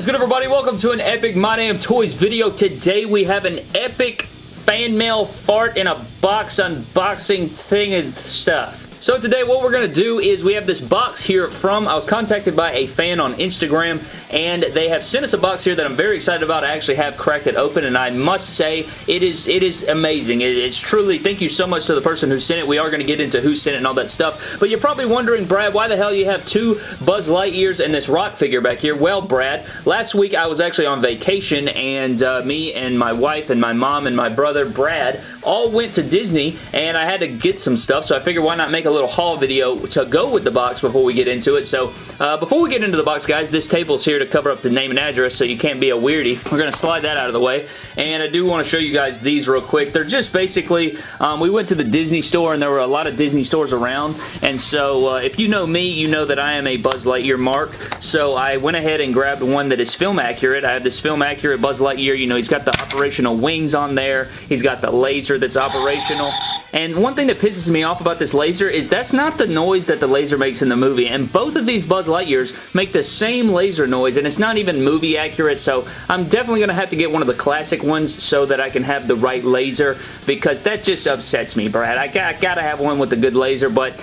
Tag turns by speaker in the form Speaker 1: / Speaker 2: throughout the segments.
Speaker 1: is good, everybody? Welcome to an epic My Damn Toys video. Today we have an epic fan mail fart in a box unboxing thing and stuff. So today what we're going to do is we have this box here from, I was contacted by a fan on Instagram and they have sent us a box here that I'm very excited about. I actually have cracked it open and I must say it is it is amazing. It, it's truly, thank you so much to the person who sent it. We are going to get into who sent it and all that stuff. But you're probably wondering, Brad, why the hell you have two Buzz Lightyears and this rock figure back here? Well, Brad, last week I was actually on vacation and uh, me and my wife and my mom and my brother, Brad, all went to Disney and I had to get some stuff so I figured why not make a little haul video to go with the box before we get into it. So uh, before we get into the box, guys, this table's here to cover up the name and address so you can't be a weirdie. We're going to slide that out of the way. And I do want to show you guys these real quick. They're just basically, um, we went to the Disney store and there were a lot of Disney stores around. And so uh, if you know me, you know that I am a Buzz Lightyear mark. So I went ahead and grabbed one that is film accurate. I have this film accurate Buzz Lightyear. You know, he's got the operational wings on there. He's got the laser that's operational. And one thing that pisses me off about this laser is that's not the noise that the laser makes in the movie. And both of these Buzz Lightyears make the same laser noise and it's not even movie accurate. So I'm definitely going to have to get one of the classic ones so that I can have the right laser because that just upsets me, Brad. I, got, I gotta have one with a good laser, but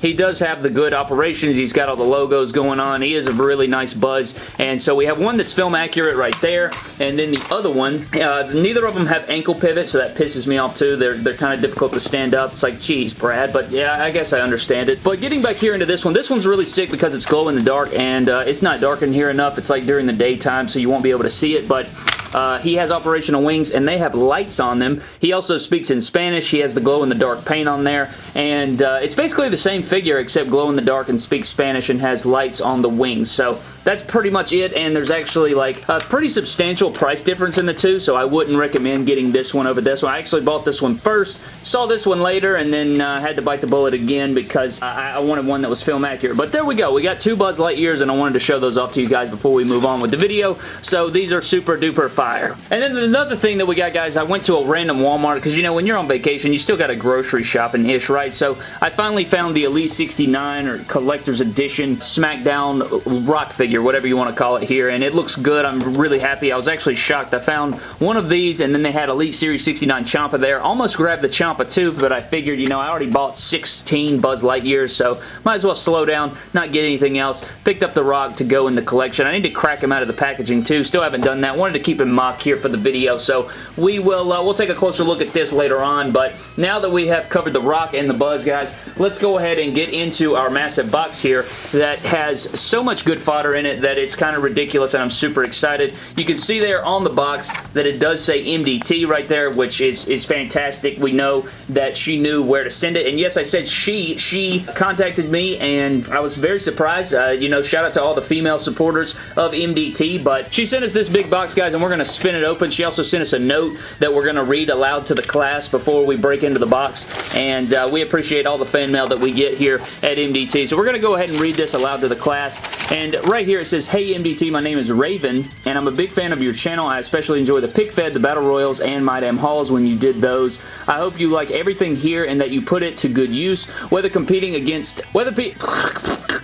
Speaker 1: he does have the good operations. He's got all the logos going on. He is a really nice Buzz. And so we have one that's film accurate right there. And then the other one, uh, neither of them have ankle pivot, so that pisses me off too. They're, they're kind of difficult to stand up. It's like, geez, Brad, but yeah, I guess I understand it. But getting back here into this one, this one's really sick because it's glow in the dark and uh, it's not dark in here enough. It's like during the daytime, so you won't be able to see it, but uh, he has operational wings and they have lights on them. He also speaks in Spanish. He has the glow-in-the-dark paint on there and uh, it's basically the same figure except glow-in-the-dark and speaks Spanish and has lights on the wings. So that's pretty much it and there's actually like a pretty substantial price difference in the two so I wouldn't recommend getting this one over this one. I actually bought this one first, saw this one later and then uh, had to bite the bullet again because I, I wanted one that was film accurate. But there we go. We got two Buzz Lightyears and I wanted to show those off to you guys before we move on with the video. So these are super duper fire. And then another thing that we got, guys, I went to a random Walmart because, you know, when you're on vacation, you still got a grocery shopping-ish, right? So I finally found the Elite 69 or Collector's Edition SmackDown rock figure, whatever you want to call it here, and it looks good. I'm really happy. I was actually shocked. I found one of these, and then they had Elite Series 69 Ciampa there. Almost grabbed the Ciampa too, but I figured, you know, I already bought 16 Buzz Lightyears, so might as well slow down, not get anything else. Picked up the Rock to go in the collection. I need to crack him out of the packaging too. Still haven't done that. Wanted to keep him mock here here for the video, so we will uh, we'll take a closer look at this later on, but now that we have covered the Rock and the Buzz, guys, let's go ahead and get into our massive box here that has so much good fodder in it that it's kind of ridiculous, and I'm super excited. You can see there on the box that it does say MDT right there, which is, is fantastic. We know that she knew where to send it, and yes, I said she. She contacted me, and I was very surprised. Uh, you know, shout out to all the female supporters of MDT, but she sent us this big box, guys, and we're going to spin it it open. She also sent us a note that we're going to read aloud to the class before we break into the box, and uh, we appreciate all the fan mail that we get here at MDT. So we're going to go ahead and read this aloud to the class, and right here it says, Hey MDT, my name is Raven, and I'm a big fan of your channel. I especially enjoy the pick fed, the battle royals, and my damn hauls when you did those. I hope you like everything here and that you put it to good use, whether competing against, whether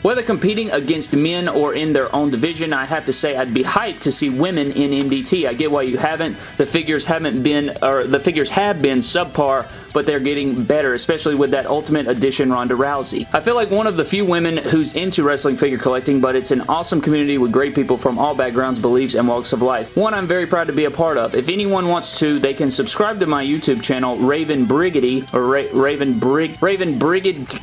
Speaker 1: whether competing against men or in their own division, I have to say I'd be hyped to see women in MDT. I get why you haven't. The figures haven't been, or the figures have been subpar, but they're getting better, especially with that Ultimate Edition Ronda Rousey. I feel like one of the few women who's into wrestling figure collecting, but it's an awesome community with great people from all backgrounds, beliefs, and walks of life. One I'm very proud to be a part of. If anyone wants to, they can subscribe to my YouTube channel, Raven Briggity, or Ra Raven Brig, Raven Brigid,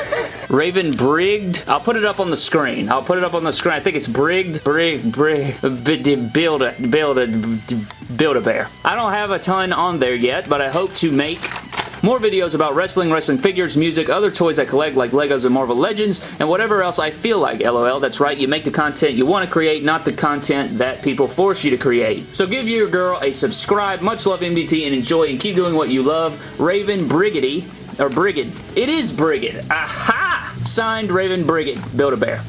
Speaker 1: Raven Brigged. I'll put it up on the screen. I'll put it up on the screen. I think it's Brigged, Brig, Brig, build a, build a, build a bear. I don't have a ton on there yet, but I hope to make more videos about wrestling, wrestling figures, music, other toys I collect like Legos and Marvel Legends, and whatever else I feel like, lol. That's right, you make the content you want to create, not the content that people force you to create. So give your girl a subscribe, much love MDT, and enjoy and keep doing what you love. Raven Briggity, or Brigid. It is Brigid. Aha! Signed Raven Brigid. Build-A-Bear.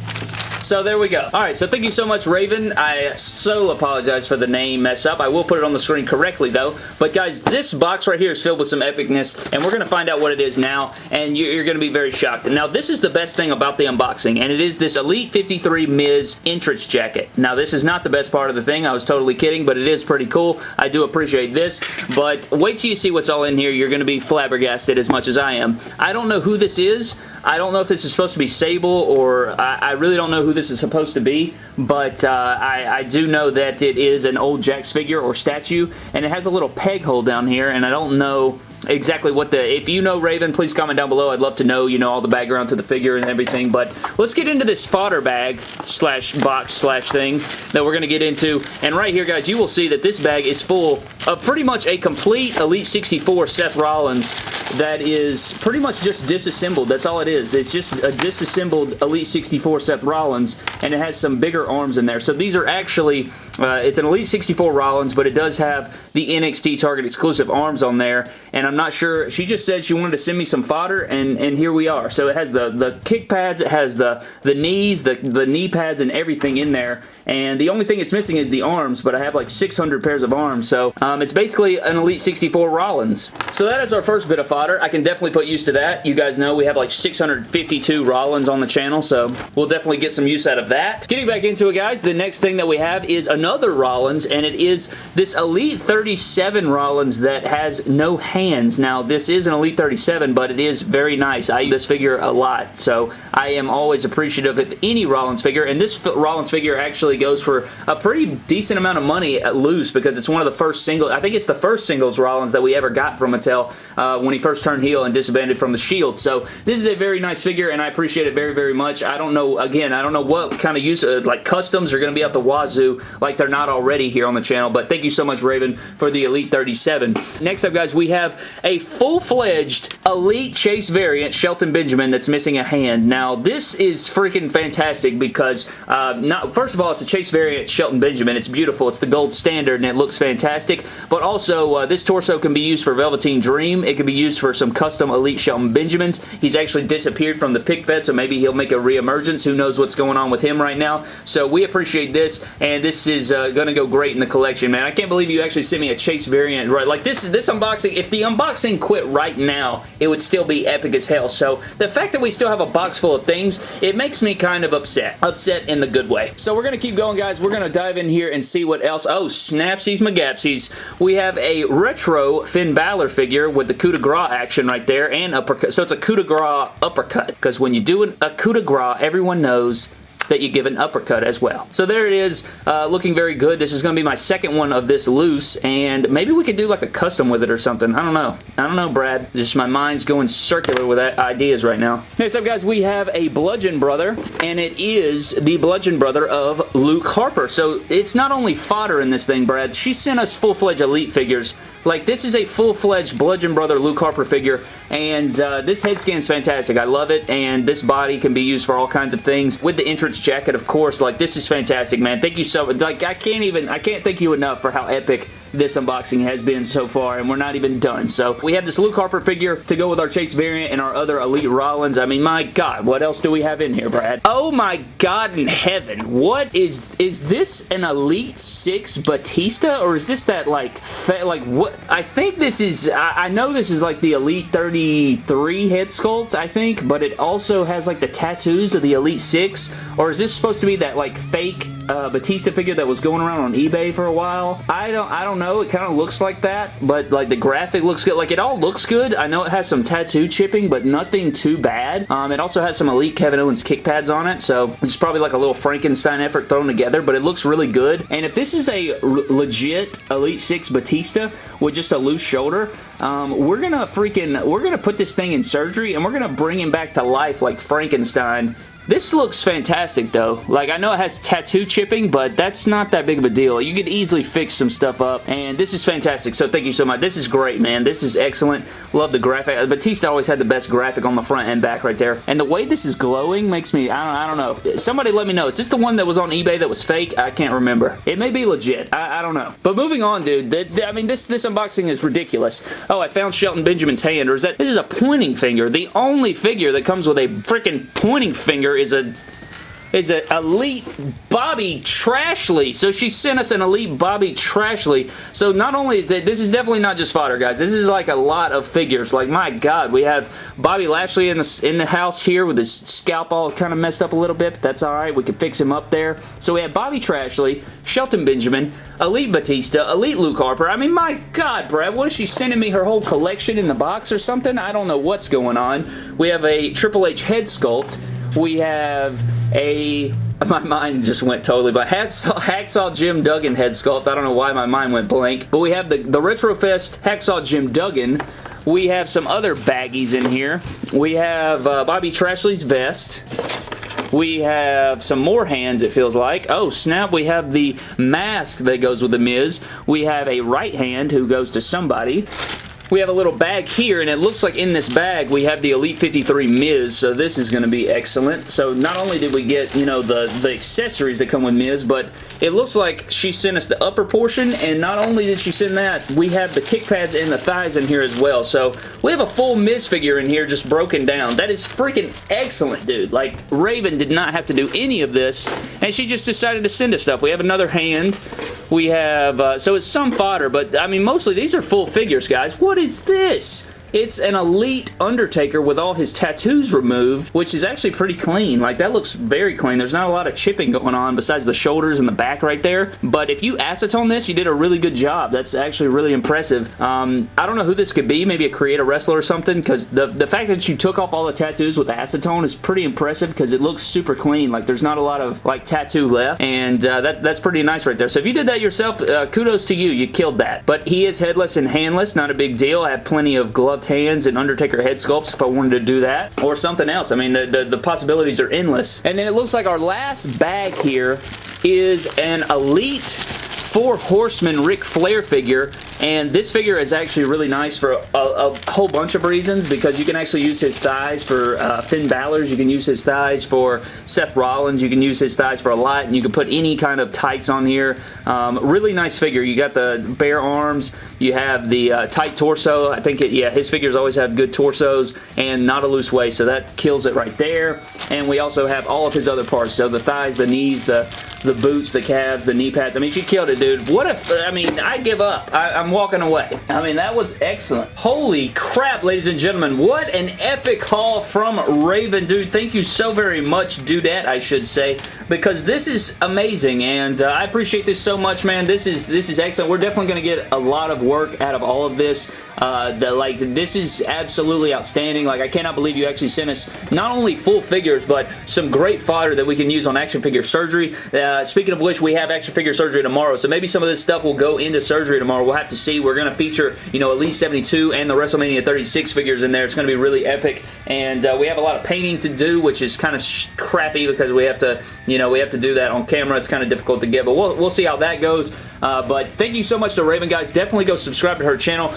Speaker 1: So there we go. Alright, so thank you so much, Raven. I so apologize for the name mess up. I will put it on the screen correctly, though. But guys, this box right here is filled with some epicness, and we're going to find out what it is now, and you're going to be very shocked. Now, this is the best thing about the unboxing, and it is this Elite 53 Miz entrance jacket. Now, this is not the best part of the thing. I was totally kidding, but it is pretty cool. I do appreciate this, but wait till you see what's all in here. You're going to be flabbergasted as much as I am. I don't know who this is. I don't know if this is supposed to be Sable or I, I really don't know who this is supposed to be, but uh, I, I, do know that it is an old Jakks figure or statue, and it has a little peg hole down here, and I don't know exactly what the if you know Raven please comment down below. I'd love to know you know all the background to the figure and everything but let's get into this fodder bag slash box slash thing that we're gonna get into and right here guys you will see that this bag is full of pretty much a complete Elite 64 Seth Rollins that is pretty much just disassembled that's all it is it's just a disassembled Elite 64 Seth Rollins and it has some bigger arms in there so these are actually uh, it's an Elite 64 Rollins, but it does have the NXT Target exclusive arms on there, and I'm not sure. She just said she wanted to send me some fodder, and, and here we are. So it has the, the kick pads, it has the, the knees, the, the knee pads, and everything in there, and the only thing it's missing is the arms, but I have like 600 pairs of arms, so um, it's basically an Elite 64 Rollins. So that is our first bit of fodder. I can definitely put use to that. You guys know we have like 652 Rollins on the channel, so we'll definitely get some use out of that. Getting back into it, guys, the next thing that we have is another Rollins, and it is this Elite 37 Rollins that has no hands. Now, this is an Elite 37, but it is very nice. I use this figure a lot, so I am always appreciative of any Rollins figure, and this Rollins figure actually goes for a pretty decent amount of money at loose because it's one of the first single, I think it's the first singles Rollins that we ever got from Mattel uh, when he first turned heel and disbanded from the Shield. So this is a very nice figure and I appreciate it very, very much. I don't know, again, I don't know what kind of use, uh, like customs are going to be out the wazoo like they're not already here on the channel, but thank you so much, Raven, for the Elite 37. Next up, guys, we have a full-fledged Elite Chase variant, Shelton Benjamin, that's missing a hand. Now, this is freaking fantastic because, uh, not, first of all, it's a Chase variant Shelton Benjamin. It's beautiful. It's the gold standard and it looks fantastic. But also, uh, this torso can be used for Velveteen Dream. It can be used for some custom Elite Shelton Benjamins. He's actually disappeared from the pick fed, so maybe he'll make a reemergence. Who knows what's going on with him right now. So we appreciate this, and this is uh, going to go great in the collection, man. I can't believe you actually sent me a Chase variant. Right, Like, this, is this unboxing, if the unboxing quit right now, it would still be epic as hell. So the fact that we still have a box full of things, it makes me kind of upset. Upset in the good way. So we're going to keep going, guys. We're going to dive in here and see what else. Oh, snapsies magapsies. We have a retro Finn Balor figure with the coup de grace action right there and uppercut. So it's a coup de grace uppercut because when you do an, a coup de grace, everyone knows that you give an uppercut as well. So there it is, uh, looking very good. This is going to be my second one of this loose, and maybe we could do like a custom with it or something. I don't know. I don't know, Brad. Just my mind's going circular with ideas right now. Next up, guys, we have a Bludgeon Brother, and it is the Bludgeon Brother of Luke Harper. So it's not only fodder in this thing, Brad. She sent us full-fledged Elite figures like, this is a full-fledged Bludgeon Brother Luke Harper figure, and uh, this head scan is fantastic. I love it, and this body can be used for all kinds of things. With the entrance jacket, of course, like, this is fantastic, man. Thank you so much. Like, I can't even, I can't thank you enough for how epic this unboxing has been so far, and we're not even done. So we have this Luke Harper figure to go with our Chase variant and our other Elite Rollins. I mean, my God, what else do we have in here, Brad? Oh my God in heaven. What is, is this an Elite 6 Batista, or is this that, like, like, what? I think this is, I, I know this is like the Elite 33 head sculpt, I think, but it also has, like, the tattoos of the Elite 6, or is this supposed to be that, like, fake uh, Batista figure that was going around on eBay for a while. I don't I don't know. It kind of looks like that, but like the graphic looks good. Like it all looks good. I know it has some tattoo chipping, but nothing too bad. Um, it also has some Elite Kevin Owens kick pads on it, so it's probably like a little Frankenstein effort thrown together, but it looks really good. And if this is a legit Elite 6 Batista with just a loose shoulder, um, we're gonna freaking, we're gonna put this thing in surgery and we're gonna bring him back to life like Frankenstein this looks fantastic though. Like I know it has tattoo chipping, but that's not that big of a deal. You could easily fix some stuff up and this is fantastic. So thank you so much. This is great, man. This is excellent. Love the graphic. Uh, Batista always had the best graphic on the front and back right there. And the way this is glowing makes me, I don't, I don't know. Somebody let me know. Is this the one that was on eBay that was fake? I can't remember. It may be legit. I, I don't know. But moving on, dude. The, the, I mean, this, this unboxing is ridiculous. Oh, I found Shelton Benjamin's hand. Or is that, this is a pointing finger. The only figure that comes with a freaking pointing finger is a is an Elite Bobby Trashley. So she sent us an Elite Bobby Trashley. So not only is that, this is definitely not just fodder, guys. This is like a lot of figures. Like, my God, we have Bobby Lashley in the, in the house here with his scalp all kind of messed up a little bit, but that's all right. We can fix him up there. So we have Bobby Trashley, Shelton Benjamin, Elite Batista, Elite Luke Harper. I mean, my God, Brad, what is she sending me her whole collection in the box or something? I don't know what's going on. We have a Triple H head sculpt. We have a my mind just went totally but Hacksaw, Hacksaw Jim Duggan head sculpt. I don't know why my mind went blank. But we have the, the Retrofest Hacksaw Jim Duggan. We have some other baggies in here. We have uh, Bobby Trashley's vest. We have some more hands, it feels like. Oh, snap. We have the mask that goes with The Miz. We have a right hand who goes to somebody we have a little bag here, and it looks like in this bag we have the Elite 53 Miz, so this is going to be excellent. So not only did we get, you know, the, the accessories that come with Miz, but it looks like she sent us the upper portion, and not only did she send that, we have the kick pads and the thighs in here as well. So we have a full Miz figure in here just broken down. That is freaking excellent, dude. Like, Raven did not have to do any of this, and she just decided to send us stuff. We have another hand. We have, uh, so it's some fodder, but I mean, mostly these are full figures, guys. What is this? It's an Elite Undertaker with all his tattoos removed, which is actually pretty clean. Like, that looks very clean. There's not a lot of chipping going on besides the shoulders and the back right there. But if you acetone this, you did a really good job. That's actually really impressive. Um, I don't know who this could be. Maybe a creator wrestler or something, because the, the fact that you took off all the tattoos with acetone is pretty impressive because it looks super clean. Like, there's not a lot of, like, tattoo left, and uh, that, that's pretty nice right there. So if you did that yourself, uh, kudos to you. You killed that. But he is headless and handless. Not a big deal. I have plenty of gloved hands and Undertaker head sculpts if I wanted to do that. Or something else. I mean, the, the, the possibilities are endless. And then it looks like our last bag here is an Elite Four Horsemen Ric Flair figure and this figure is actually really nice for a, a, whole bunch of reasons because you can actually use his thighs for uh, Finn Balor's, you can use his thighs for Seth Rollins, you can use his thighs for a lot, and you can put any kind of tights on here. Um, really nice figure. You got the bare arms, you have the uh, tight torso. I think, it, yeah, his figures always have good torsos and not a loose waist, so that kills it right there. And we also have all of his other parts, so the thighs, the knees, the the boots, the calves, the knee pads. I mean, she killed it, dude. What if, I mean, I give up. I, I'm walking away. I mean, that was excellent. Holy crap, ladies and gentlemen. What an epic haul from Raven, dude. Thank you so very much, Dudette, I should say, because this is amazing, and uh, I appreciate this so much, man. This is, this is excellent. We're definitely going to get a lot of work out of all of this. Uh, the, like, this is absolutely outstanding. Like, I cannot believe you actually sent us not only full figures, but some great fodder that we can use on action figure surgery. Uh, speaking of which, we have action figure surgery tomorrow, so maybe some of this stuff will go into surgery tomorrow. We'll have to see. We're going to feature, you know, Elite 72 and the WrestleMania 36 figures in there. It's going to be really epic, and uh, we have a lot of painting to do, which is kind of crappy because we have to, you know, we have to do that on camera. It's kind of difficult to get, but we'll, we'll see how that goes. Uh, but thank you so much to Raven, guys. Definitely go subscribe to her channel.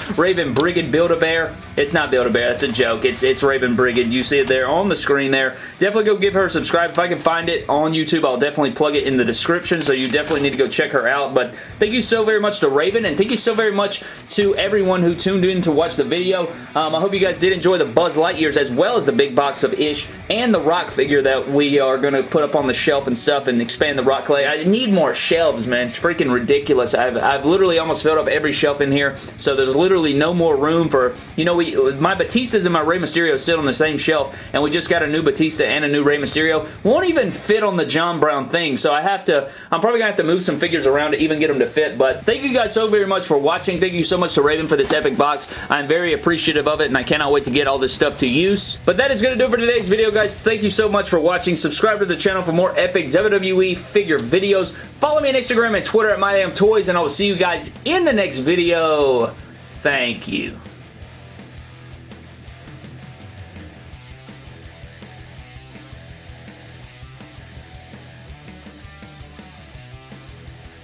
Speaker 1: Brigid Build-A-Bear. It's not Build-A-Bear. That's a joke. It's, it's Raven Brigid. You see it there on the screen there. Definitely go give her a subscribe. If I can find it on YouTube, I'll definitely plug it in the description, so you definitely need to go check her out. But thank you so very much to Raven, and thank you so very much to everyone who tuned in to watch the video. Um, I hope you guys did enjoy the Buzz Lightyears as well as the big box of Ish and the Rock figure that we are going to put up on the shelf and stuff and expand the Rock Clay. I need more shelves, man. It's freaking ridiculous. I've, I've literally almost filled up every shelf in here, so there's literally no more room for, you know, we my Batistas and my Rey Mysterio sit on the same shelf, and we just got a new Batista and a new Rey Mysterio. Won't even fit on the John Brown thing, so I have to, I'm probably going to have to move some figures around to even get them to fit, but thank you guys so very much for watching. Thank you so much to Raven for this epic box. I'm very appreciative of it, and I cannot wait to get all this stuff to use. But that is going to do it for today's video, guys. Thank you so much for watching. Subscribe to the channel for more epic WWE figure videos. Follow me on Instagram and Twitter at MyDamnToys, and I will see you guys in the next video. Thank you.